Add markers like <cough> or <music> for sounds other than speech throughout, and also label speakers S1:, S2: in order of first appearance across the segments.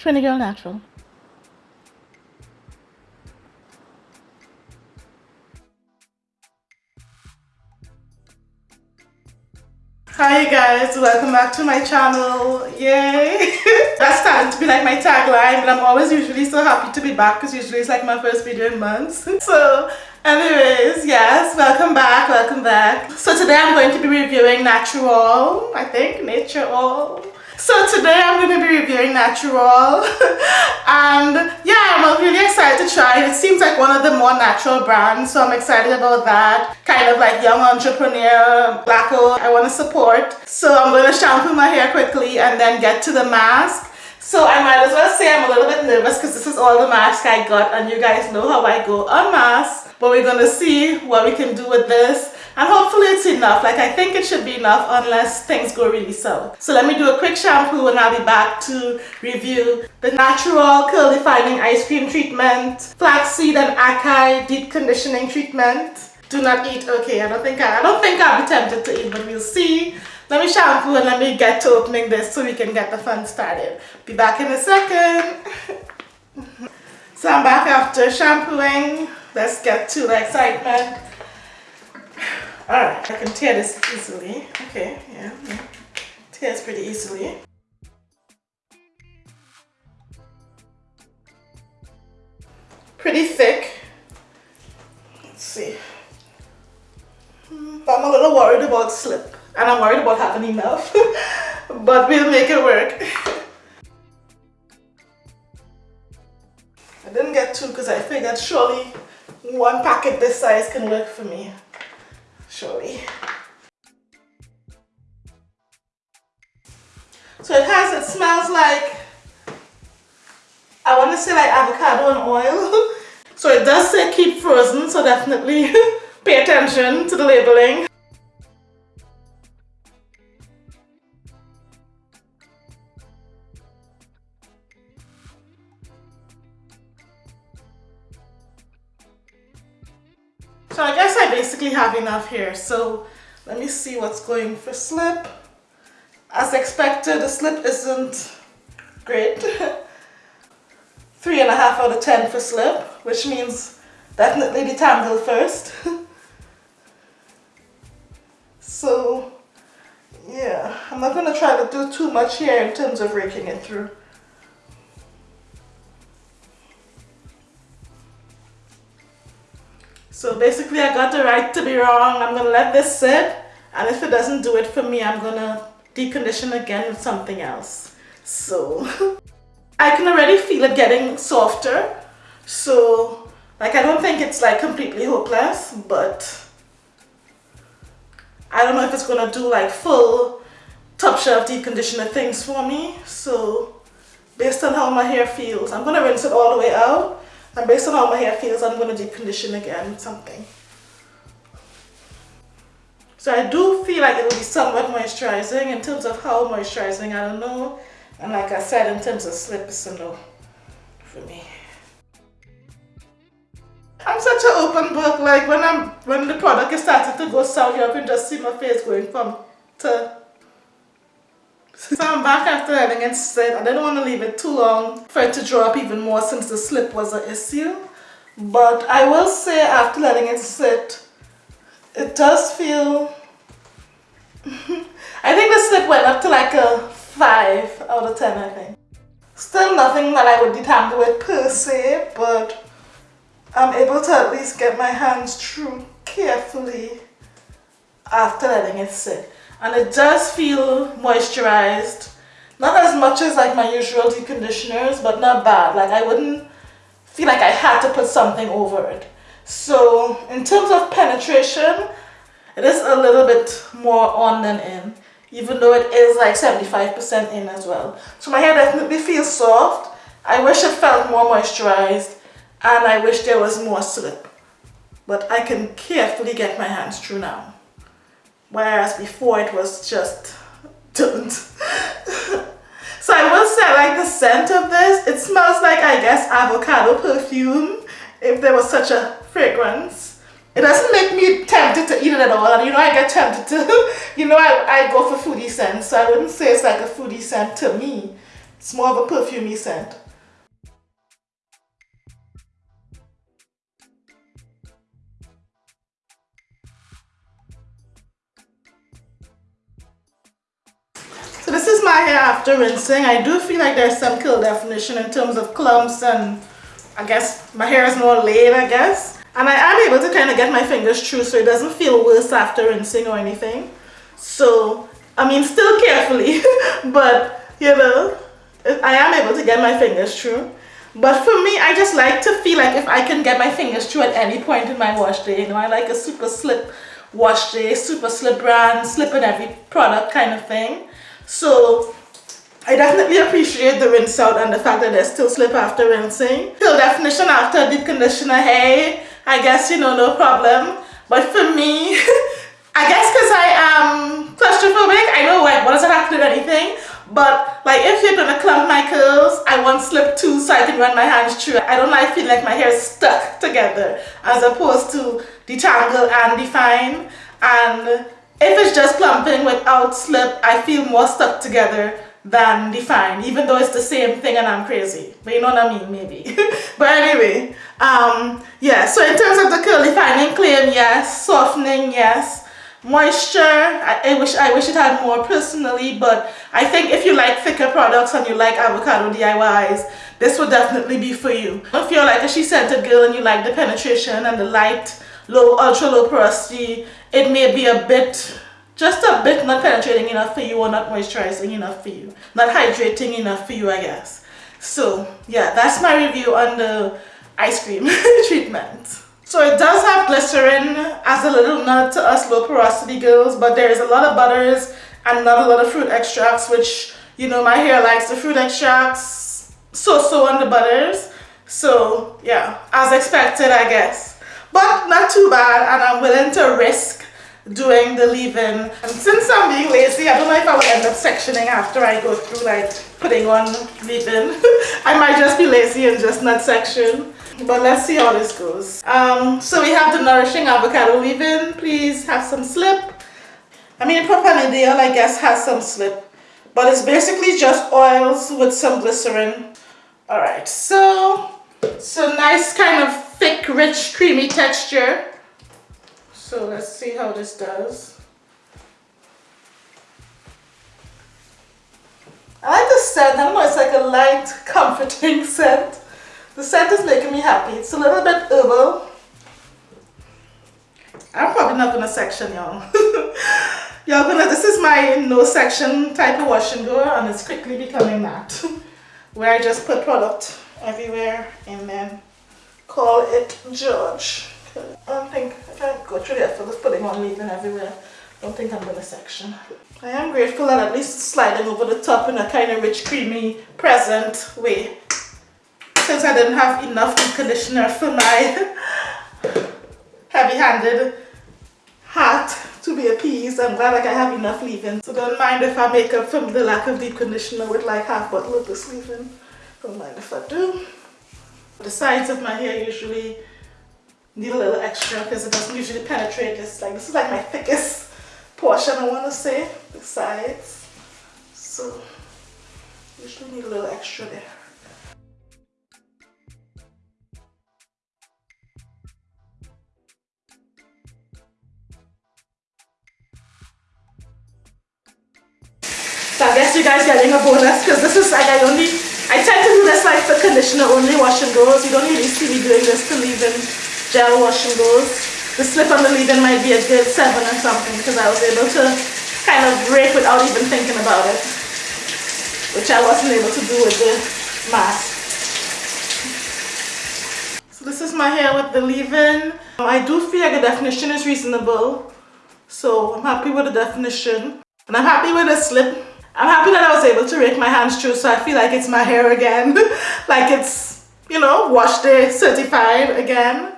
S1: Trini Girl Natural.
S2: Hi guys, welcome back to my channel. Yay! <laughs> That's starting to be like my tagline, but I'm always usually so happy to be back because usually it's like my first video in months. <laughs> So anyways, yes, welcome back, welcome back. So today I'm going to be reviewing Natural, I think, Nature All. So today I'm going to be reviewing Natural <laughs> and yeah I'm really excited to try it. It seems like one of the more natural brands so I'm excited about that. Kind of like young entrepreneur, black I want to support. So I'm going to shampoo my hair quickly and then get to the mask. So I might as well say I'm a little bit nervous because this is all the mask I got and you guys know how I go on mask. But we're going to see what we can do with this and hopefully it's enough. Like I think it should be enough unless things go really south. So let me do a quick shampoo and I'll be back to review the natural curl defining ice cream treatment. Flaxseed and acai deep conditioning treatment. Do not eat. Okay I don't think I, I don't think I'll be tempted to eat but we'll see. Let me shampoo and let me get to opening this so we can get the fun started. Be back in a second. <laughs> So I'm back after shampooing. Let's get to the excitement Alright, I can tear this easily. Okay, yeah, yeah. Tears pretty easily. Pretty thick. Let's see. Hmm, I'm a little worried about slip. And I'm worried about having enough. <laughs> but we'll make it work. I didn't get two because I figured surely one packet this size can work for me like, I want to say like avocado and oil. <laughs> so it does say keep frozen, so definitely <laughs> pay attention to the labeling. So I guess I basically have enough here. So let me see what's going for slip. As expected, the slip isn't great. <laughs> Three and a half out of 10 for slip, which means definitely detangle first. <laughs> so yeah, I'm not gonna try to do too much here in terms of raking it through. So basically I got the right to be wrong. I'm gonna let this sit and if it doesn't do it for me, I'm gonna decondition again with something else. So I can already feel it getting softer. So like I don't think it's like completely hopeless, but I don't know if it's gonna do like full top shelf deep conditioner things for me. So based on how my hair feels, I'm gonna rinse it all the way out and based on how my hair feels, I'm to deep condition again with something. So I do feel like it will be somewhat moisturizing in terms of how moisturizing, I don't know. And like I said, in terms of slip, it's a no for me. I'm such an open book, like when I'm when the product is starting to go south, you can just see my face going from to so I'm back after letting it sit. I didn't want to leave it too long for it to draw up even more since the slip was an issue. But I will say after letting it sit, it does feel... <laughs> I think the slip went up to like a 5 out of 10 I think. Still nothing that I would detangle with per se, but I'm able to at least get my hands through carefully after letting it sit. And it does feel moisturized. Not as much as like my usual deep conditioners but not bad. Like I wouldn't feel like I had to put something over it. So in terms of penetration it is a little bit more on than in even though it is like 75% in as well so my hair definitely feels soft I wish it felt more moisturized and I wish there was more slip but I can carefully get my hands through now whereas before it was just <laughs> don't. <laughs> so I will say I like the scent of this, it smells like I guess avocado perfume if there was such a fragrance. It doesn't make me tempted to eat it at all and you know I get tempted to, <laughs> you know I, I go for foodie scents so I wouldn't say it's like a foodie scent to me It's more of a perfumey scent. So this is my hair after rinsing. I do feel like there's some curl definition in terms of clumps and I guess my hair is more laid I guess. And I am able to kind of get my fingers through so it doesn't feel worse after rinsing or anything. So, I mean still carefully, <laughs> but you know, I am able to get my fingers through. But for me, I just like to feel like if I can get my fingers through at any point in my wash day, you know, I like a super slip wash day, super slip brand, slip in every product kind of thing. So I definitely appreciate the rinse out and the fact that there's still slip after rinsing. Still definition after deep conditioner, hey, I guess, you know, no problem. But for me, <laughs> I guess because I am claustrophobic, I know like what does it have to do with anything? But like if you're gonna clump my curls, I want slip too so I can run my hands through. I don't like feeling like my hair is stuck together as opposed to detangle and define. And if it's just clumping without slip, I feel more stuck together than define, even though it's the same thing and I'm crazy. But you know what I mean, maybe. <laughs> but anyway, um, yeah, so in terms of the curl defining claim, yes. Softening, yes. Moisture, I, I, wish I wish it had more personally, but I think if you like thicker products and you like avocado DIYs, this would definitely be for you. If you're like a she-scented girl and you like the penetration and the light, low, ultra low porosity, it may be a bit, just a bit not penetrating enough for you or not moisturizing enough for you. Not hydrating enough for you, I guess. So yeah, that's my review on the ice cream <laughs> treatment. So it does have glycerin as a little nut to us low porosity girls, but there is a lot of butters and not a lot of fruit extracts, which, you know, my hair likes the fruit extracts, so-so on the butters. So yeah, as expected, I guess. But not too bad, and I'm willing to risk doing the leave-in. And since I'm being lazy, I don't know if I will end up sectioning after I go through like putting on leave-in. <laughs> I might just be lazy and just not section but let's see how this goes. Um, so we have the nourishing avocado leave-in. Please have some slip. I mean propanediol I guess has some slip. But it's basically just oils with some glycerin. All right so so nice kind of thick rich creamy texture. So let's see how this does. I like the scent, I don't know, it's like a light <laughs> comforting scent the scent is making me happy. It's a little bit herbal. I'm probably not gonna section y'all. <laughs> y'all gonna, this is my no section type of wash and go and it's quickly becoming that. <laughs> Where I just put product everywhere and then call it George. I don't think, I can't go through the effort of putting on leave-in everywhere. I don't think I'm gonna section. I am grateful that at least sliding over the top in a kind of rich, creamy, present way since I didn't have enough deep conditioner for my heavy-handed hat to be appeased. I'm glad like I have enough leave-in. So don't mind if I make up for the lack of deep conditioner with like half bottle of this leave-in. Don't mind if I do. The sides of my hair usually need a little extra because it doesn't usually penetrate. It's like, this is like my thickest portion I want to say, the sides. So usually need a little extra there. Guys getting a bonus because this is like I only, I tend to do this like for conditioner only wash and goes. You don't really see me doing this to leave-in gel wash and goes. The slip on the leave-in might be a good 7 or something because I was able to kind of break without even thinking about it. Which I wasn't able to do with the mask. So this is my hair with the leave-in. I do feel like the definition is reasonable. So I'm happy with the definition. And I'm happy with the slip I'm happy that I was able to rake my hands through so I feel like it's my hair again. <laughs> like it's, you know, wash day certified again.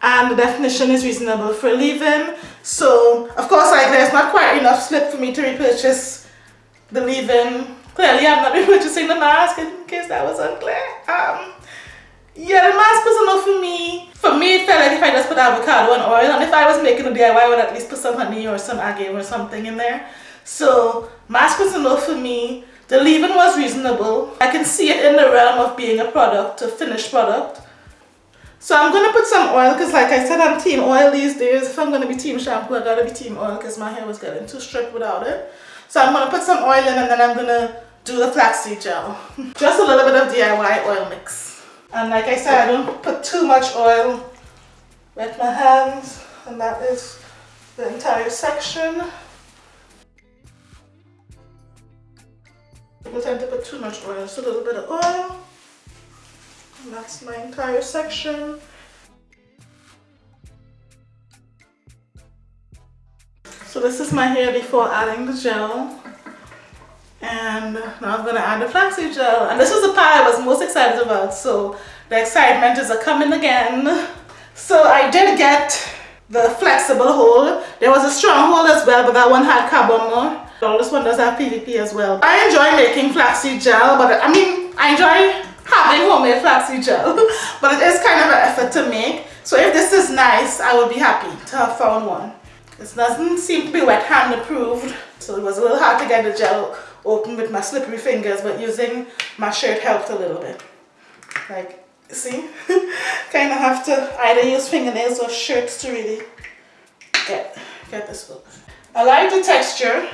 S2: And the definition is reasonable for leave-in. So, of course, like there's not quite enough slip for me to repurchase the leave-in. Clearly, I'm not <laughs> repurchasing the mask in case that was unclear. Um, yeah, the mask was enough for me. For me, it felt like if I just put avocado and oil, and if I was making a DIY, I would at least put some honey or some agave or something in there. So mask was enough for me The leave-in was reasonable. I can see it in the realm of being a product, a finished product. So I'm going to put some oil because like I said I'm team oil these days. If I'm going to be team shampoo I got to be team oil because my hair was getting too stripped without it. So I'm going to put some oil in and then I'm going to do the flaxseed gel. <laughs> Just a little bit of DIY oil mix. And like I said I don't put too much oil. Wet my hands and that is the entire section. People tend to put too much oil, just a little bit of oil. And that's my entire section. So this is my hair before adding the gel. And now I'm gonna add the flaxseed gel. And this was the part I was most excited about. So the excitement is a coming again. So I did get the flexible hold. There was a strong hold as well, but that one had carbomer. This one does have PVP as well. I enjoy making flaxseed gel, but I mean, I enjoy having homemade flaxseed gel, <laughs> but it is kind of an effort to make. So if this is nice, I would be happy to have found one. This doesn't seem to be wet hand approved, so it was a little hard to get the gel open with my slippery fingers, but using my shirt helped a little bit. Like, see? <laughs> kind of have to either use fingernails or shirts to really get, get this look. I like the texture.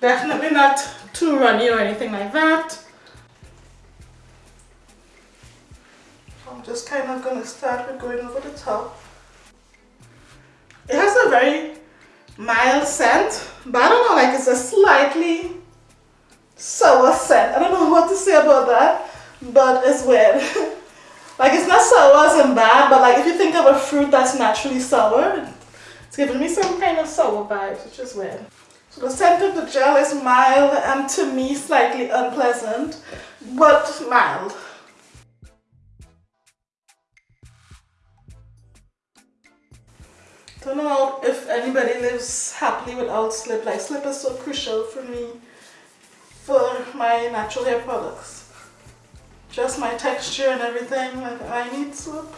S2: Definitely not too runny or anything like that. I'm just kind of going to start with going over the top. It has a very mild scent, but I don't know, like it's a slightly sour scent. I don't know what to say about that, but it's weird. <laughs> like it's not sour as in bad, but like if you think of a fruit that's naturally sour, it's giving me some kind of sour vibes, which is weird. So the scent of the gel is mild and to me slightly unpleasant, but mild. Don't know if anybody lives happily without slip. Like slip is so crucial for me for my natural hair products. Just my texture and everything. Like I need slip.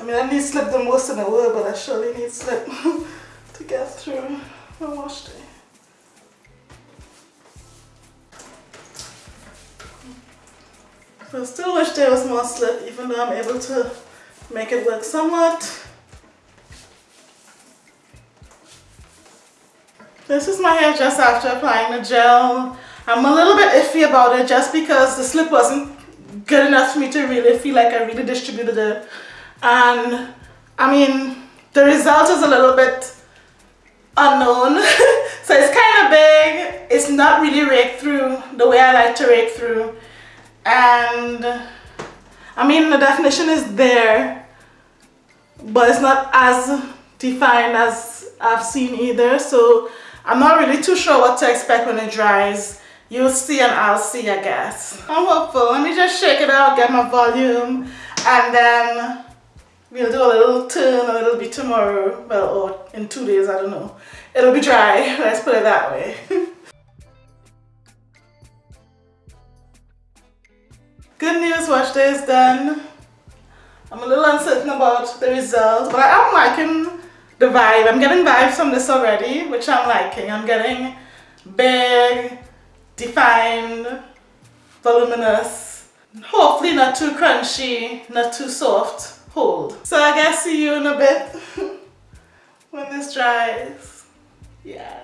S2: I mean I need slip the most in the world, but I surely need slip <laughs> to get through my wash day. So I still wish there was more slip even though I'm able to make it work somewhat. This is my hair just after applying the gel. I'm a little bit iffy about it just because the slip wasn't good enough for me to really feel like I really distributed it. And I mean, the result is a little bit unknown. <laughs> so it's kind of big. It's not really raked through the way I like to rake through. And I mean, the definition is there, but it's not as defined as I've seen either. So I'm not really too sure what to expect when it dries. You'll see and I'll see, I guess. I'm hopeful. Let me just shake it out, get my volume, and then we'll do a little turn a little bit tomorrow. Well, or in two days, I don't know. It'll be dry, <laughs> let's put it that way. <laughs> Good news, wash day is done. I'm a little uncertain about the result, but I am liking the vibe. I'm getting vibes from this already, which I'm liking. I'm getting big, defined, voluminous, hopefully not too crunchy, not too soft hold. So I guess see you in a bit <laughs> when this dries. Yeah.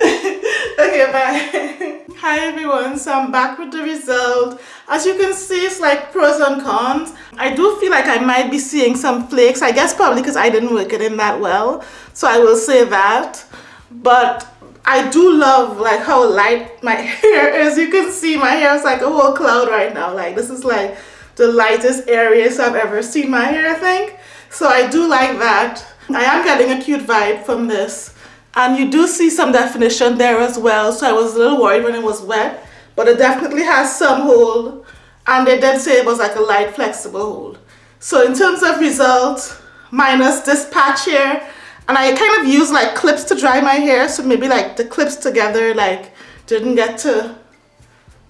S2: <laughs> okay, bye. <laughs> Hi everyone, so I'm back with the result. As you can see, it's like pros and cons. I do feel like I might be seeing some flakes. I guess probably because I didn't work it in that well. So I will say that. But I do love like how light my <laughs> hair is. You can see my hair is like a whole cloud right now. Like this is like the lightest areas I've ever seen my hair, I think. So I do like that. I am getting a cute vibe from this and you do see some definition there as well so I was a little worried when it was wet but it definitely has some hold and they did say it was like a light flexible hold so in terms of results minus this patch here and I kind of use like clips to dry my hair so maybe like the clips together like didn't get to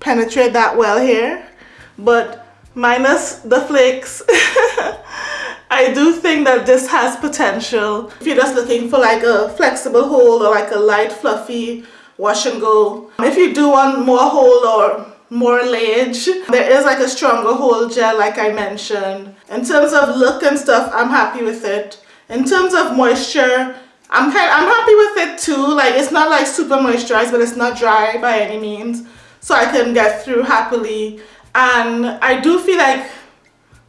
S2: penetrate that well here but minus the flakes <laughs> I do think that this has potential. If you're just looking for like a flexible hold or like a light fluffy wash and go. If you do want more hold or more layage, there is like a stronger hold gel like I mentioned. In terms of look and stuff, I'm happy with it. In terms of moisture, I'm kind I'm happy with it too. Like it's not like super moisturized, but it's not dry by any means. So I can get through happily. And I do feel like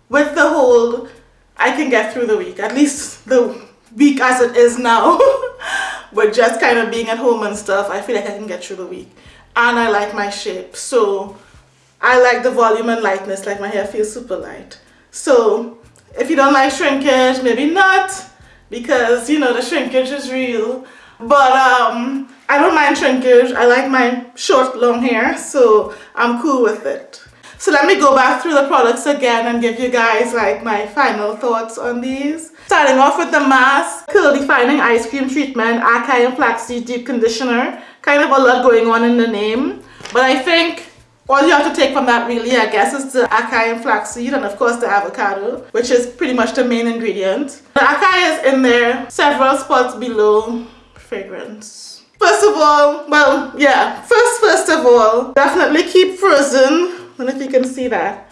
S2: with the hold, I can get through the week. At least the week as it is now. <laughs> with just kind of being at home and stuff, I feel like I can get through the week. And I like my shape. So I like the volume and lightness, like my hair feels super light. So if you don't like shrinkage, maybe not because you know the shrinkage is real. But um I don't mind shrinkage. I like my short long hair so I'm cool with it. So let me go back through the products again and give you guys like my final thoughts on these. Starting off with the mask. Curl defining ice cream treatment. Acai and flaxseed deep conditioner. Kind of a lot going on in the name. But I think all you have to take from that really, I guess, is the acai and flaxseed and of course the avocado, which is pretty much the main ingredient. The acai is in there, several spots below fragrance. First of all, well, yeah, first, first of all, definitely keep frozen. I don't know if you can see that.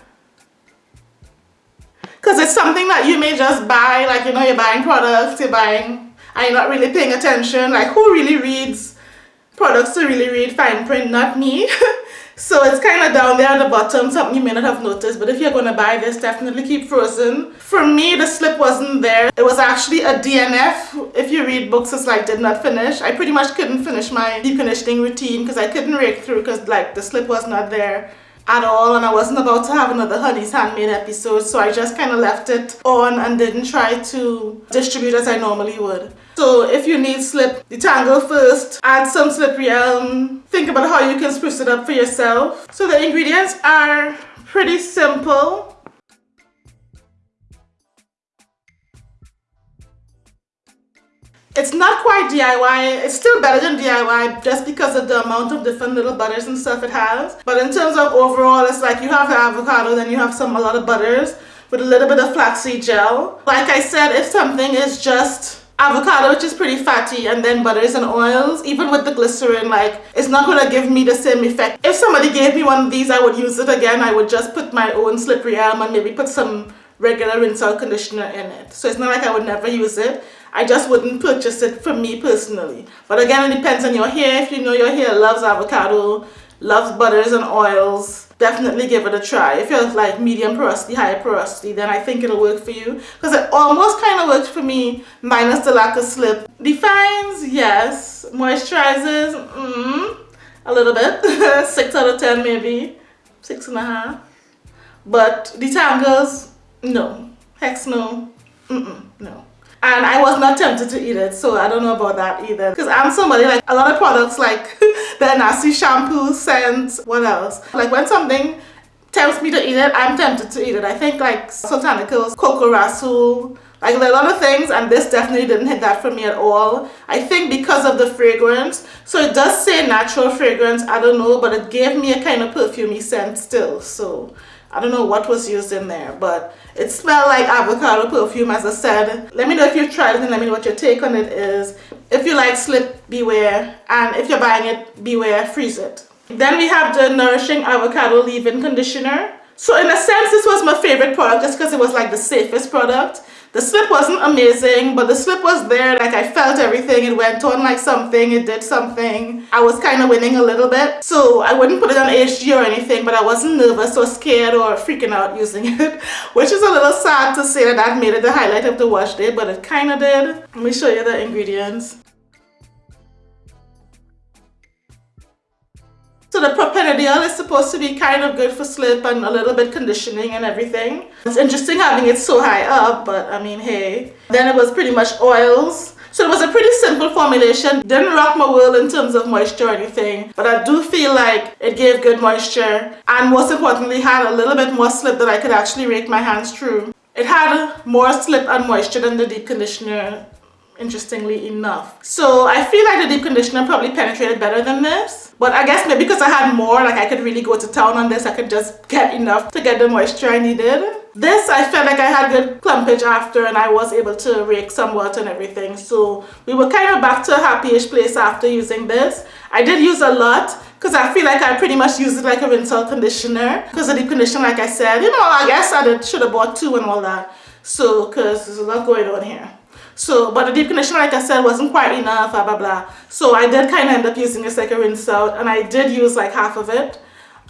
S2: Because it's something that you may just buy, like, you know, you're buying products, you're buying, and you're not really paying attention. Like, who really reads products to really read fine print? Not me. <laughs> So it's kind of down there at the bottom, something you may not have noticed, but if you're going to buy this, definitely keep frozen. For me, the slip wasn't there. It was actually a DNF. If you read books, it's like did not finish. I pretty much couldn't finish my deep conditioning routine because I couldn't rake through because like the slip was not there at all and I wasn't about to have another Honey's Handmade episode so I just kind of left it on and didn't try to distribute as I normally would. So if you need slip, detangle first, add some slippery elm, think about how you can spruce it up for yourself. So the ingredients are pretty simple. It's not quite DIY, it's still better than DIY just because of the amount of different little butters and stuff it has. But in terms of overall, it's like you have the avocado, then you have some, a lot of butters with a little bit of flaxseed gel. Like I said, if something is just avocado which is pretty fatty and then butters and oils even with the glycerin like it's not gonna give me the same effect if somebody gave me one of these I would use it again I would just put my own slippery elm and maybe put some regular rinse out conditioner in it so it's not like I would never use it I just wouldn't purchase it for me personally. But again, it depends on your hair. If you know your hair loves avocado, loves butters and oils, definitely give it a try. If you're like medium porosity, high porosity, then I think it'll work for you. Because it almost kind of worked for me, minus the lack of slip. Defines, yes. Moisturizes, mm, a little bit. <laughs> 6 out of 10 maybe. Six and a half. But detangles, no. Hex no. Mm -mm, no and I was not tempted to eat it so I don't know about that either. Because I'm somebody like a lot of products like <laughs> the nasty shampoo scents what else? Like when something tempts me to eat it I'm tempted to eat it. I think like Soultanicals Coco Rasul like a lot of things and this definitely didn't hit that for me at all. I think because of the fragrance so it does say natural fragrance I don't know but it gave me a kind of perfumey scent still so I don't know what was used in there, but it smelled like avocado perfume as I said. Let me know if you've tried it and let me know what your take on it is. If you like slip, beware. And if you're buying it, beware, freeze it. Then we have the Nourishing Avocado Leave-In Conditioner. So in a sense, this was my favorite product just because it was like the safest product. The slip wasn't amazing, but the slip was there. Like I felt everything. It went on like something. It did something. I was kind of winning a little bit. So I wouldn't put it on HG or anything, but I wasn't nervous or scared or freaking out using <laughs> it, which is a little sad to say that that made it the highlight of the wash day, but it kind of did. Let me show you the ingredients. So the propanediol is supposed to be kind of good for slip and a little bit conditioning and everything. It's interesting having it so high up, but I mean, hey. Then it was pretty much oils. So it was a pretty simple formulation. Didn't rock my world in terms of moisture or anything, but I do feel like it gave good moisture and most importantly had a little bit more slip that I could actually rake my hands through. It had more slip and moisture than the deep conditioner interestingly enough. So I feel like the deep conditioner probably penetrated better than this. But I guess maybe because I had more, like I could really go to town on this, I could just get enough to get the moisture I needed. This, I felt like I had good clumpage after and I was able to rake somewhat and everything. So we were kind of back to a happy-ish place after using this. I did use a lot because I feel like I pretty much used it like a rinse out conditioner because the deep conditioner like I said you know I guess I should have bought two and all that so because there's a lot going on here so but the deep conditioner like I said wasn't quite enough blah blah blah. So I did kind of end up using a rinse out and I did use like half of it.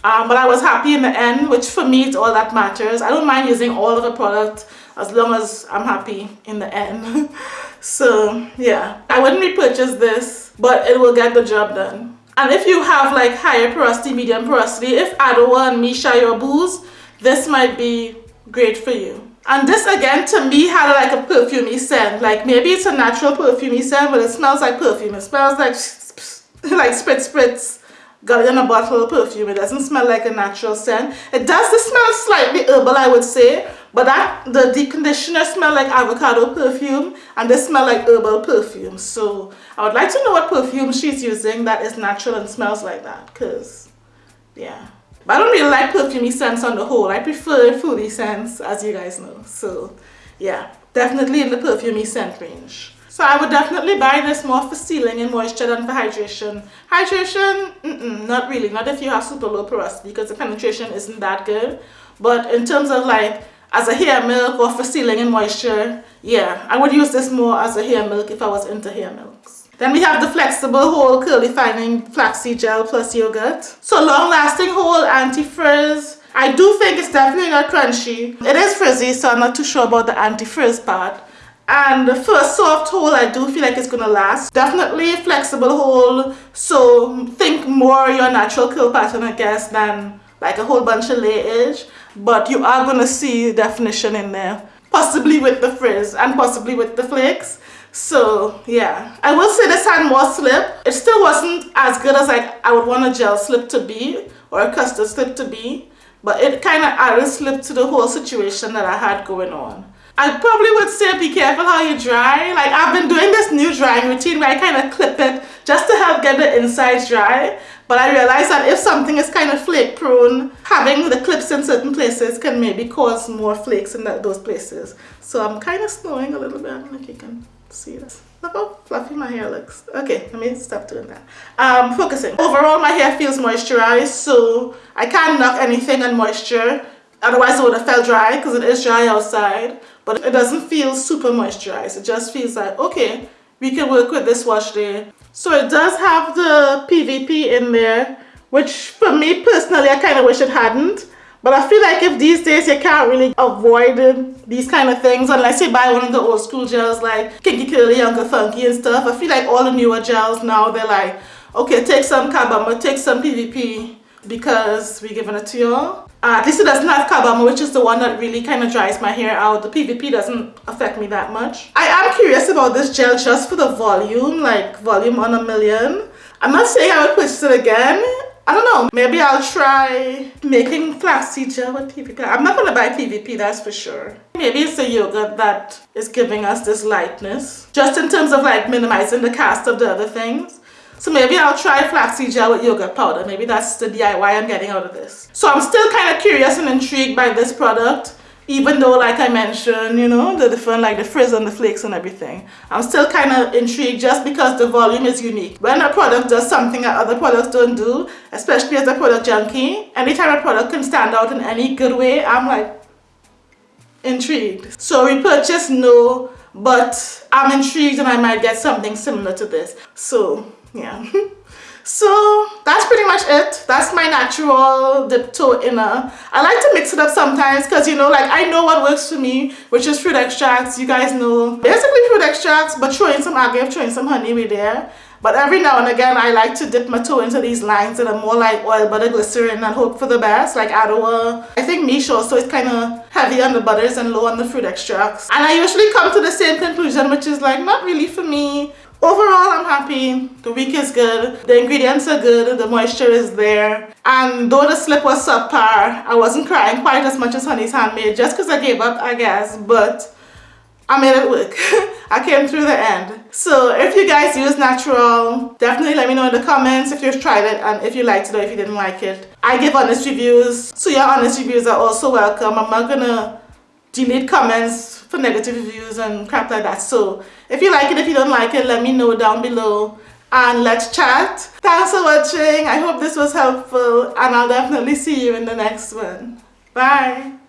S2: Um, but I was happy in the end which for me it's all that matters. I don't mind using all of the product as long as I'm happy in the end. <laughs> So yeah. I wouldn't repurchase this but it will get the job done. And if you have like higher porosity, medium porosity, if Adwoa and Missha your booze, this might be great for you. And this again to me had like a perfumey scent. Like maybe it's a natural perfumey scent, but it smells like perfume. It smells like <laughs> like spritz spritz got it in a bottle of perfume. It doesn't smell like a natural scent. It does smell slightly herbal, I would say, but that the deep conditioner smell like avocado perfume and this smell like herbal perfume. So I would like to know what perfume she's using that is natural and smells like that because yeah. But I don't really like perfumey scents on the whole. I prefer fruity scents as you guys know. So yeah, definitely in the perfumey scent range. So I would definitely buy this more for sealing and moisture than for hydration. Hydration, mm -mm, not really. Not if you have super low porosity because the penetration isn't that good. But in terms of like as a hair milk or for sealing and moisture, yeah, I would use this more as a hair milk if I was into hair milks. Then we have the flexible whole curly fining flaxseed gel plus yogurt. So long lasting whole anti-frizz. I do think it's definitely not crunchy. It is frizzy so I'm not too sure about the anti-frizz part. And the first soft hole I do feel like it's gonna last. Definitely flexible hole so think more your natural curl pattern I guess than like a whole bunch of layage but you are to see definition in there possibly with the frizz and possibly with the flakes so yeah i will say this had more slip it still wasn't as good as like i would want a gel slip to be or a custard slip to be but it kind of added slip to the whole situation that i had going on I probably would say be careful how you dry. Like I've been doing this new drying routine where I kind of clip it just to help get the insides dry. But I realized that if something is kind of flake prone, having the clips in certain places can maybe cause more flakes in that, those places. So I'm kind of snowing a little bit. I don't know if you can see this. Look how fluffy my hair looks. Okay, let me stop doing that. Um, focusing. Overall, my hair feels moisturized, so I can't knock anything on moisture. Otherwise, it would have felt dry because it is dry outside. But it doesn't feel super moisturized. It just feels like, okay, we can work with this wash day so it does have the PVP in there, which for me personally, I kind of wish it hadn't. But I feel like if these days you can't really avoid these kind of things unless you buy one of the old school gels like Kinky Curly, Uncle Funky and stuff. I feel like all the newer gels now, they're like, okay, take some Carbomer, take some PVP because we're giving it to y'all. Uh, at least it doesn't have Carbomer, which is the one that really kind of dries my hair out. The PVP doesn't affect me that much. I am curious about this gel just for the volume, like volume on a million. I'm not saying I would purchase it again. I don't know, maybe I'll try making flaxseed gel with PVP. I'm not gonna buy PVP, that's for sure. Maybe it's the yogurt that is giving us this lightness. Just in terms of like minimizing the cast of the other things. So maybe I'll try flaxseed gel with yogurt powder. Maybe that's the DIY I'm getting out of this. So I'm still kind of curious and intrigued by this product. Even though, like I mentioned, you know, the different, like the frizz and the flakes and everything. I'm still kind of intrigued just because the volume is unique. When a product does something that other products don't do, especially as a product junkie, anytime a product can stand out in any good way, I'm like, intrigued. So repurchase, no, but I'm intrigued and I might get something similar to this. So yeah <laughs> so that's pretty much it. That's my natural dip toe inner. I like to mix it up sometimes because you know like i know what works for me which is fruit extracts you guys know. Basically fruit extracts but throw in some agave throw in some honey with there. But every now and again I like to dip my toe into these lines that are more like oil butter glycerin and hope for the best like Adwoa I think Missha so it's kind of heavy on the butters and low on the fruit extracts. And I usually come to the same conclusion which is like not really for me Overall, I'm happy. The week is good. The ingredients are good. The moisture is there. And though the slip was subpar, I wasn't crying quite as much as Honey's Handmade just because I gave up, I guess. But I made it work. <laughs> I came through the end. So if you guys use natural, definitely let me know in the comments if you've tried it and if you liked it or if you didn't like it. I give honest reviews, so your honest reviews are also welcome. I'm not gonna delete comments for negative reviews and crap like that. So if you like it, if you don't like it, let me know down below and let's chat. Thanks for watching. I hope this was helpful and I'll definitely see you in the next one. Bye.